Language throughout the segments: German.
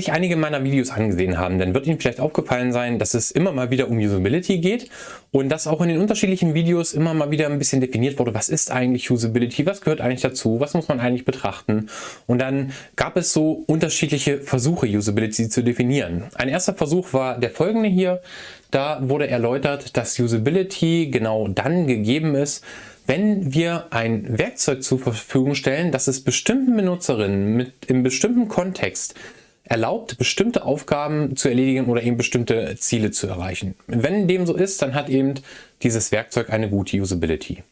sich einige meiner Videos angesehen haben, dann wird Ihnen vielleicht aufgefallen sein, dass es immer mal wieder um Usability geht und dass auch in den unterschiedlichen Videos immer mal wieder ein bisschen definiert wurde, was ist eigentlich Usability, was gehört eigentlich dazu, was muss man eigentlich betrachten. Und dann gab es so unterschiedliche Versuche, Usability zu definieren. Ein erster Versuch war der folgende hier. Da wurde erläutert, dass Usability genau dann gegeben ist, wenn wir ein Werkzeug zur Verfügung stellen, das es bestimmten Benutzerinnen mit im bestimmten Kontext erlaubt, bestimmte Aufgaben zu erledigen oder eben bestimmte Ziele zu erreichen. Wenn dem so ist, dann hat eben dieses Werkzeug eine gute Usability.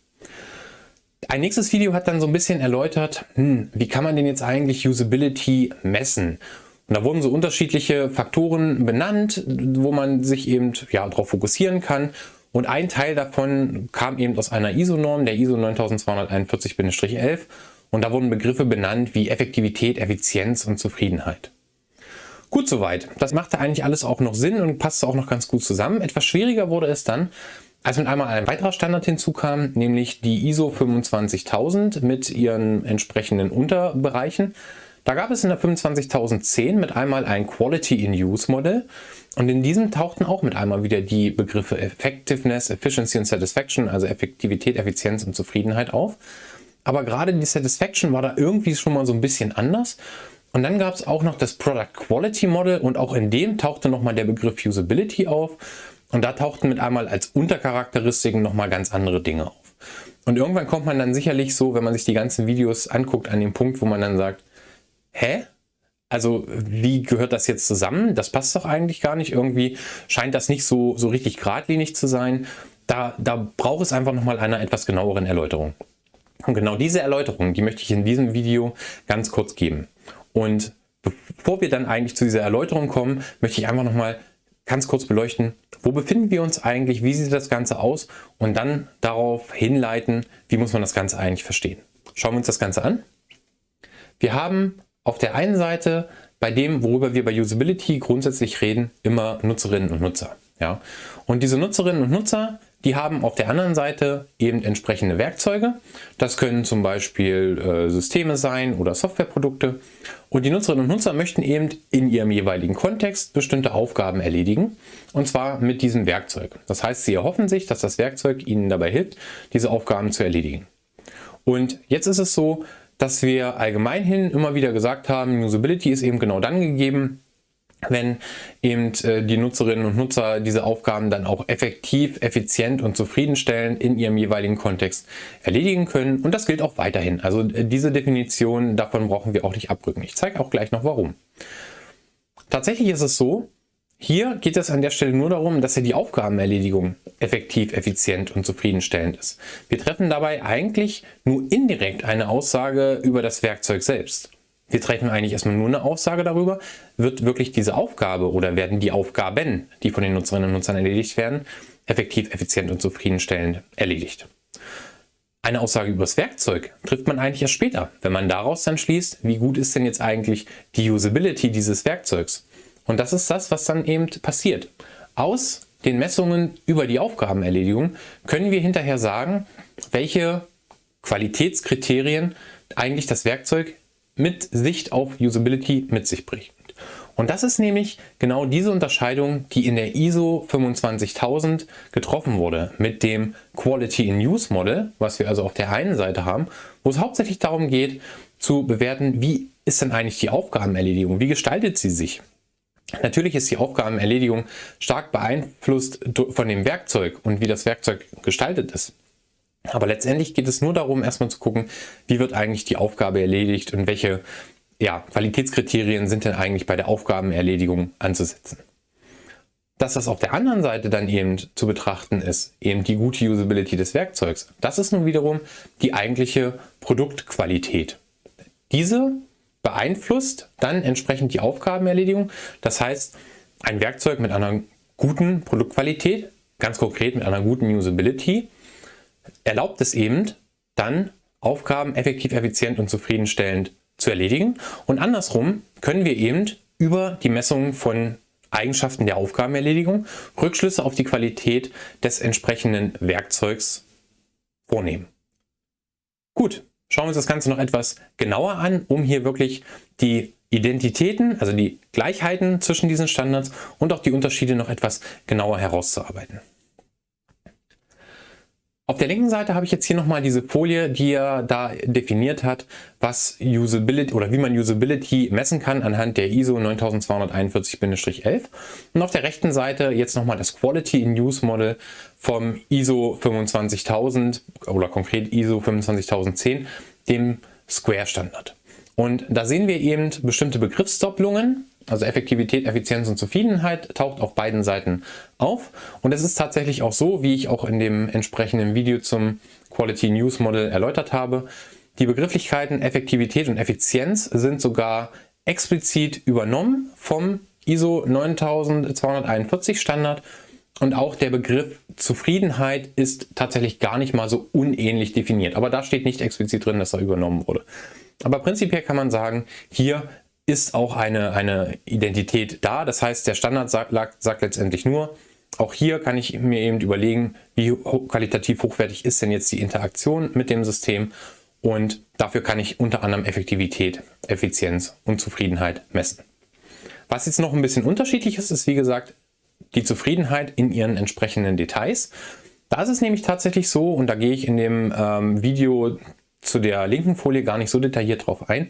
Ein nächstes Video hat dann so ein bisschen erläutert, hm, wie kann man denn jetzt eigentlich Usability messen? Und da wurden so unterschiedliche Faktoren benannt, wo man sich eben ja, darauf fokussieren kann. Und ein Teil davon kam eben aus einer ISO-Norm, der ISO 9241-11. Und da wurden Begriffe benannt wie Effektivität, Effizienz und Zufriedenheit. Gut soweit. Das machte eigentlich alles auch noch Sinn und passte auch noch ganz gut zusammen. Etwas schwieriger wurde es dann, als mit einmal ein weiterer Standard hinzukam, nämlich die ISO 25000 mit ihren entsprechenden Unterbereichen. Da gab es in der 25010 mit einmal ein Quality in Use Modell und in diesem tauchten auch mit einmal wieder die Begriffe Effectiveness, Efficiency und Satisfaction, also Effektivität, Effizienz und Zufriedenheit auf. Aber gerade die Satisfaction war da irgendwie schon mal so ein bisschen anders. Und dann gab es auch noch das Product Quality Model und auch in dem tauchte nochmal der Begriff Usability auf. Und da tauchten mit einmal als Untercharakteristiken nochmal ganz andere Dinge auf. Und irgendwann kommt man dann sicherlich so, wenn man sich die ganzen Videos anguckt, an den Punkt, wo man dann sagt, hä? Also wie gehört das jetzt zusammen? Das passt doch eigentlich gar nicht. Irgendwie scheint das nicht so, so richtig geradlinig zu sein. Da, da braucht es einfach nochmal einer etwas genaueren Erläuterung. Und genau diese Erläuterung, die möchte ich in diesem Video ganz kurz geben. Und bevor wir dann eigentlich zu dieser Erläuterung kommen, möchte ich einfach nochmal ganz kurz beleuchten, wo befinden wir uns eigentlich, wie sieht das Ganze aus und dann darauf hinleiten, wie muss man das Ganze eigentlich verstehen. Schauen wir uns das Ganze an. Wir haben auf der einen Seite bei dem, worüber wir bei Usability grundsätzlich reden, immer Nutzerinnen und Nutzer. Ja? Und diese Nutzerinnen und Nutzer, die haben auf der anderen Seite eben entsprechende Werkzeuge. Das können zum Beispiel äh, Systeme sein oder Softwareprodukte. Und die Nutzerinnen und Nutzer möchten eben in ihrem jeweiligen Kontext bestimmte Aufgaben erledigen. Und zwar mit diesem Werkzeug. Das heißt, sie erhoffen sich, dass das Werkzeug ihnen dabei hilft, diese Aufgaben zu erledigen. Und jetzt ist es so, dass wir allgemein hin immer wieder gesagt haben, Usability ist eben genau dann gegeben, wenn eben äh, die Nutzerinnen und Nutzer diese Aufgaben dann auch effektiv, effizient und zufriedenstellend in ihrem jeweiligen Kontext erledigen können. Und das gilt auch weiterhin. Also äh, diese Definition, davon brauchen wir auch nicht abrücken. Ich zeige auch gleich noch warum. Tatsächlich ist es so, hier geht es an der Stelle nur darum, dass ja die Aufgabenerledigung effektiv, effizient und zufriedenstellend ist. Wir treffen dabei eigentlich nur indirekt eine Aussage über das Werkzeug selbst. Wir treffen eigentlich erstmal nur eine Aussage darüber, wird wirklich diese Aufgabe oder werden die Aufgaben, die von den Nutzerinnen und Nutzern erledigt werden, effektiv, effizient und zufriedenstellend erledigt. Eine Aussage über das Werkzeug trifft man eigentlich erst später, wenn man daraus dann schließt, wie gut ist denn jetzt eigentlich die Usability dieses Werkzeugs. Und das ist das, was dann eben passiert. Aus den Messungen über die Aufgabenerledigung können wir hinterher sagen, welche Qualitätskriterien eigentlich das Werkzeug mit Sicht auf Usability mit sich bringt. Und das ist nämlich genau diese Unterscheidung, die in der ISO 25000 getroffen wurde mit dem Quality in Use Model, was wir also auf der einen Seite haben, wo es hauptsächlich darum geht zu bewerten, wie ist denn eigentlich die Aufgabenerledigung, wie gestaltet sie sich. Natürlich ist die Aufgabenerledigung stark beeinflusst von dem Werkzeug und wie das Werkzeug gestaltet ist. Aber letztendlich geht es nur darum, erstmal zu gucken, wie wird eigentlich die Aufgabe erledigt und welche ja, Qualitätskriterien sind denn eigentlich bei der Aufgabenerledigung anzusetzen. Dass das auf der anderen Seite dann eben zu betrachten ist, eben die gute Usability des Werkzeugs, das ist nun wiederum die eigentliche Produktqualität. Diese beeinflusst dann entsprechend die Aufgabenerledigung. Das heißt, ein Werkzeug mit einer guten Produktqualität, ganz konkret mit einer guten Usability, erlaubt es eben dann Aufgaben effektiv, effizient und zufriedenstellend zu erledigen. Und andersrum können wir eben über die Messung von Eigenschaften der Aufgabenerledigung Rückschlüsse auf die Qualität des entsprechenden Werkzeugs vornehmen. Gut, Schauen wir uns das Ganze noch etwas genauer an, um hier wirklich die Identitäten, also die Gleichheiten zwischen diesen Standards und auch die Unterschiede noch etwas genauer herauszuarbeiten. Auf der linken Seite habe ich jetzt hier nochmal diese Folie, die er da definiert hat, was Usability oder wie man Usability messen kann anhand der ISO 9241-11. Und auf der rechten Seite jetzt nochmal das Quality in Use Model vom ISO 25000 oder konkret ISO 25010, dem Square Standard. Und da sehen wir eben bestimmte Begriffsdopplungen, also Effektivität, Effizienz und Zufriedenheit taucht auf beiden Seiten auf. Und es ist tatsächlich auch so, wie ich auch in dem entsprechenden Video zum Quality News Model erläutert habe. Die Begrifflichkeiten Effektivität und Effizienz sind sogar explizit übernommen vom ISO 9241 Standard und auch der Begriff Zufriedenheit ist tatsächlich gar nicht mal so unähnlich definiert. Aber da steht nicht explizit drin, dass er übernommen wurde. Aber prinzipiell kann man sagen, hier ist auch eine, eine Identität da. Das heißt, der Standard sagt, sagt letztendlich nur, auch hier kann ich mir eben überlegen, wie qualitativ hochwertig ist denn jetzt die Interaktion mit dem System und dafür kann ich unter anderem Effektivität, Effizienz und Zufriedenheit messen. Was jetzt noch ein bisschen unterschiedlich ist, ist wie gesagt die Zufriedenheit in ihren entsprechenden Details. Da ist es nämlich tatsächlich so, und da gehe ich in dem ähm, Video zu der linken Folie gar nicht so detailliert drauf ein,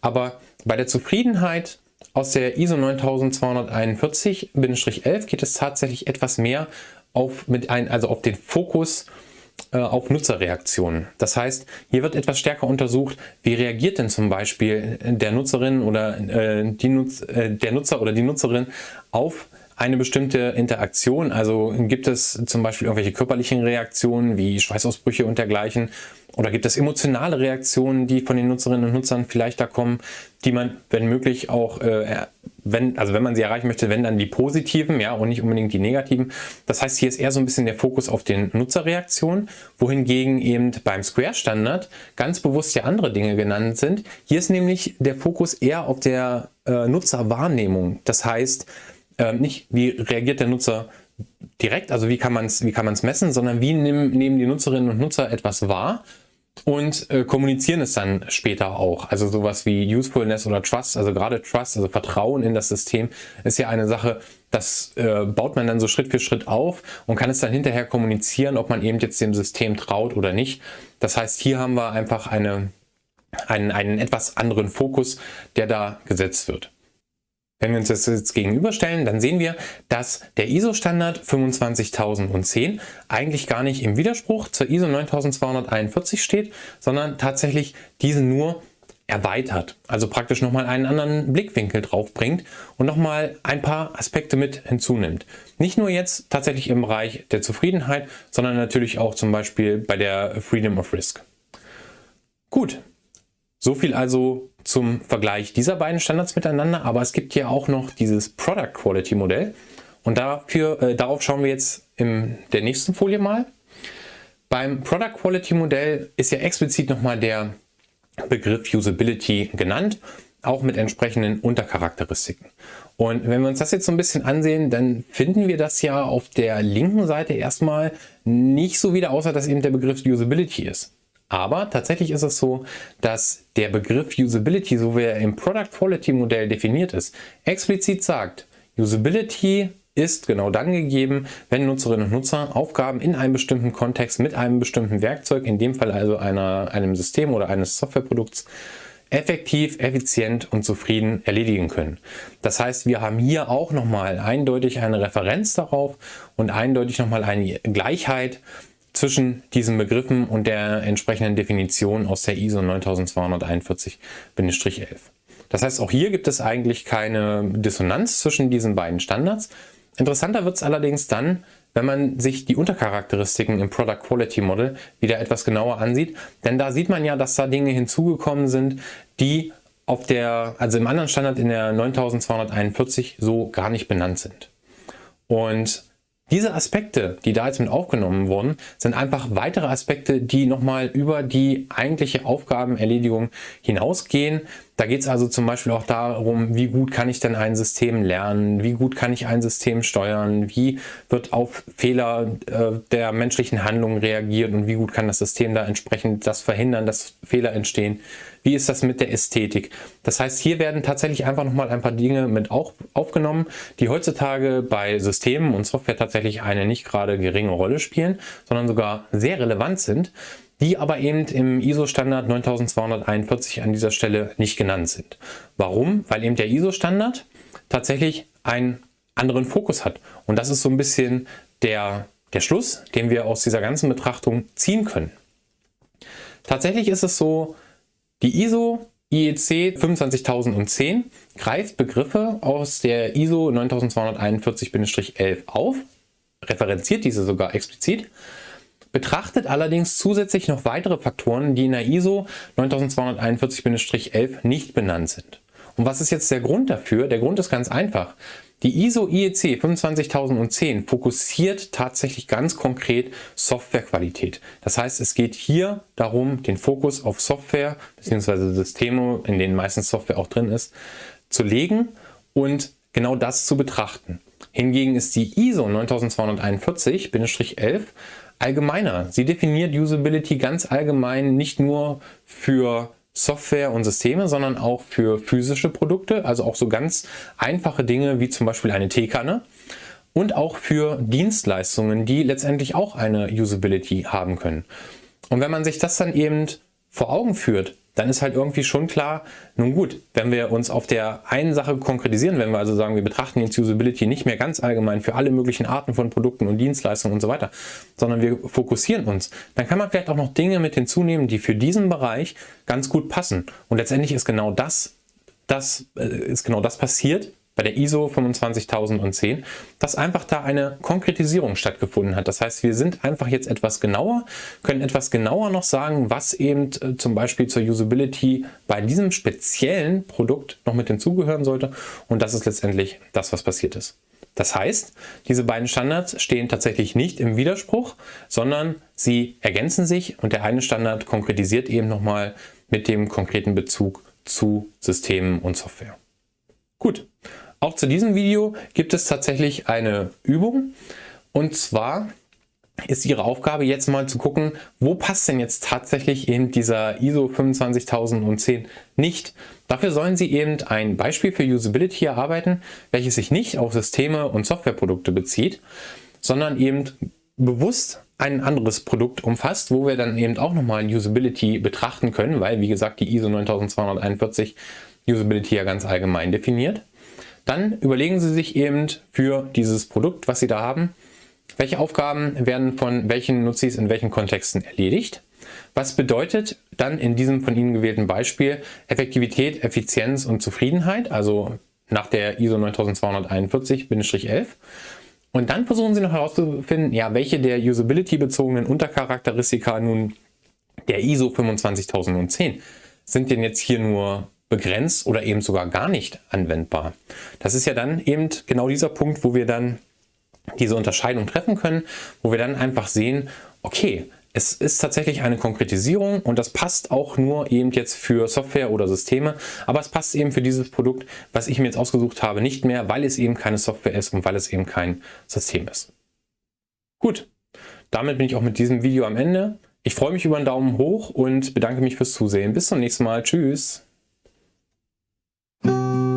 aber bei der Zufriedenheit aus der ISO 9241-11 geht es tatsächlich etwas mehr auf, mit ein, also auf den Fokus äh, auf Nutzerreaktionen. Das heißt, hier wird etwas stärker untersucht, wie reagiert denn zum Beispiel der Nutzerin oder äh, die Nutz, äh, der Nutzer oder die Nutzerin auf eine bestimmte Interaktion. Also gibt es zum Beispiel irgendwelche körperlichen Reaktionen wie Schweißausbrüche und dergleichen oder gibt es emotionale Reaktionen, die von den Nutzerinnen und Nutzern vielleicht da kommen, die man, wenn möglich, auch, äh, wenn, also wenn man sie erreichen möchte, wenn dann die positiven, ja, und nicht unbedingt die negativen. Das heißt, hier ist eher so ein bisschen der Fokus auf den Nutzerreaktionen, wohingegen eben beim Square-Standard ganz bewusst ja andere Dinge genannt sind. Hier ist nämlich der Fokus eher auf der äh, Nutzerwahrnehmung. Das heißt, äh, nicht wie reagiert der Nutzer direkt, also wie kann man es messen, sondern wie nehmen, nehmen die Nutzerinnen und Nutzer etwas wahr und äh, kommunizieren es dann später auch. Also sowas wie Usefulness oder Trust, also gerade Trust, also Vertrauen in das System, ist ja eine Sache, das äh, baut man dann so Schritt für Schritt auf und kann es dann hinterher kommunizieren, ob man eben jetzt dem System traut oder nicht. Das heißt, hier haben wir einfach eine, einen, einen etwas anderen Fokus, der da gesetzt wird. Wenn wir uns das jetzt gegenüberstellen, dann sehen wir, dass der ISO-Standard 25010 eigentlich gar nicht im Widerspruch zur ISO 9241 steht, sondern tatsächlich diesen nur erweitert, also praktisch nochmal einen anderen Blickwinkel drauf bringt und nochmal ein paar Aspekte mit hinzunimmt. Nicht nur jetzt tatsächlich im Bereich der Zufriedenheit, sondern natürlich auch zum Beispiel bei der Freedom of Risk. Gut, so viel also zum Vergleich dieser beiden Standards miteinander, aber es gibt ja auch noch dieses Product Quality Modell und dafür, äh, darauf schauen wir jetzt in der nächsten Folie mal. Beim Product Quality Modell ist ja explizit nochmal der Begriff Usability genannt, auch mit entsprechenden Untercharakteristiken. Und wenn wir uns das jetzt so ein bisschen ansehen, dann finden wir das ja auf der linken Seite erstmal nicht so wieder, außer dass eben der Begriff Usability ist. Aber tatsächlich ist es so, dass der Begriff Usability, so wie er im Product Quality Modell definiert ist, explizit sagt, Usability ist genau dann gegeben, wenn Nutzerinnen und Nutzer Aufgaben in einem bestimmten Kontext mit einem bestimmten Werkzeug, in dem Fall also einer, einem System oder eines Softwareprodukts, effektiv, effizient und zufrieden erledigen können. Das heißt, wir haben hier auch nochmal eindeutig eine Referenz darauf und eindeutig nochmal eine Gleichheit zwischen diesen Begriffen und der entsprechenden Definition aus der ISO 9241-11. Das heißt, auch hier gibt es eigentlich keine Dissonanz zwischen diesen beiden Standards. Interessanter wird es allerdings dann, wenn man sich die Untercharakteristiken im Product Quality Model wieder etwas genauer ansieht. Denn da sieht man ja, dass da Dinge hinzugekommen sind, die auf der, also im anderen Standard in der 9241 so gar nicht benannt sind. Und diese Aspekte, die da jetzt mit aufgenommen wurden, sind einfach weitere Aspekte, die nochmal über die eigentliche Aufgabenerledigung hinausgehen. Da geht es also zum Beispiel auch darum, wie gut kann ich denn ein System lernen, wie gut kann ich ein System steuern, wie wird auf Fehler äh, der menschlichen Handlungen reagiert und wie gut kann das System da entsprechend das verhindern, dass Fehler entstehen. Wie ist das mit der Ästhetik? Das heißt, hier werden tatsächlich einfach nochmal ein paar Dinge mit auch aufgenommen, die heutzutage bei Systemen und Software tatsächlich eine nicht gerade geringe Rolle spielen, sondern sogar sehr relevant sind die aber eben im ISO-Standard 9241 an dieser Stelle nicht genannt sind. Warum? Weil eben der ISO-Standard tatsächlich einen anderen Fokus hat. Und das ist so ein bisschen der, der Schluss, den wir aus dieser ganzen Betrachtung ziehen können. Tatsächlich ist es so, die ISO IEC 25010 greift Begriffe aus der ISO 9241-11 auf, referenziert diese sogar explizit betrachtet allerdings zusätzlich noch weitere Faktoren, die in der ISO 9241-11 nicht benannt sind. Und was ist jetzt der Grund dafür? Der Grund ist ganz einfach. Die ISO IEC 25010 fokussiert tatsächlich ganz konkret Softwarequalität. Das heißt, es geht hier darum, den Fokus auf Software bzw. Systeme, in denen meistens Software auch drin ist, zu legen und genau das zu betrachten. Hingegen ist die ISO 9241-11 allgemeiner. Sie definiert Usability ganz allgemein nicht nur für Software und Systeme, sondern auch für physische Produkte, also auch so ganz einfache Dinge wie zum Beispiel eine Teekanne und auch für Dienstleistungen, die letztendlich auch eine Usability haben können. Und wenn man sich das dann eben vor Augen führt, dann ist halt irgendwie schon klar, nun gut, wenn wir uns auf der einen Sache konkretisieren, wenn wir also sagen, wir betrachten jetzt Usability nicht mehr ganz allgemein für alle möglichen Arten von Produkten und Dienstleistungen und so weiter, sondern wir fokussieren uns, dann kann man vielleicht auch noch Dinge mit hinzunehmen, die für diesen Bereich ganz gut passen. Und letztendlich ist genau das, das äh, ist genau das passiert, bei der ISO 25010, dass einfach da eine Konkretisierung stattgefunden hat. Das heißt, wir sind einfach jetzt etwas genauer, können etwas genauer noch sagen, was eben äh, zum Beispiel zur Usability bei diesem speziellen Produkt noch mit hinzugehören sollte. Und das ist letztendlich das, was passiert ist. Das heißt, diese beiden Standards stehen tatsächlich nicht im Widerspruch, sondern sie ergänzen sich und der eine Standard konkretisiert eben nochmal mit dem konkreten Bezug zu Systemen und Software. Gut, auch zu diesem Video gibt es tatsächlich eine Übung und zwar ist Ihre Aufgabe jetzt mal zu gucken, wo passt denn jetzt tatsächlich eben dieser ISO 25010 nicht. Dafür sollen Sie eben ein Beispiel für Usability erarbeiten, welches sich nicht auf Systeme und Softwareprodukte bezieht, sondern eben bewusst ein anderes Produkt umfasst, wo wir dann eben auch nochmal Usability betrachten können, weil wie gesagt die ISO 9241 Usability ja ganz allgemein definiert. Dann überlegen Sie sich eben für dieses Produkt, was Sie da haben, welche Aufgaben werden von welchen Nutzis in welchen Kontexten erledigt. Was bedeutet dann in diesem von Ihnen gewählten Beispiel Effektivität, Effizienz und Zufriedenheit, also nach der ISO 9241-11. Und dann versuchen Sie noch herauszufinden, ja, welche der Usability-bezogenen Untercharakteristika nun der ISO 25010 sind denn jetzt hier nur begrenzt oder eben sogar gar nicht anwendbar. Das ist ja dann eben genau dieser Punkt, wo wir dann diese Unterscheidung treffen können, wo wir dann einfach sehen, okay, es ist tatsächlich eine Konkretisierung und das passt auch nur eben jetzt für Software oder Systeme, aber es passt eben für dieses Produkt, was ich mir jetzt ausgesucht habe, nicht mehr, weil es eben keine Software ist und weil es eben kein System ist. Gut, damit bin ich auch mit diesem Video am Ende. Ich freue mich über einen Daumen hoch und bedanke mich fürs Zusehen. Bis zum nächsten Mal. Tschüss. Música